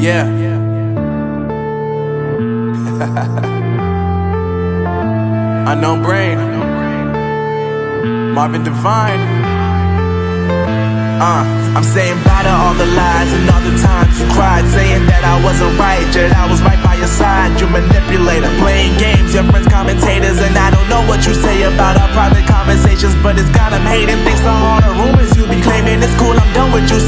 Yeah. Unknown brain. Marvin Divine. Uh, I'm saying bye to all the lies and all the times you cried, saying that I wasn't right, yet I was right by your side. You manipulator, playing games, your friends commentators, and I don't know what you say about our private conversations, but it's got them hating. Things are all the rumors you be claiming, it's cool. I'm done with you.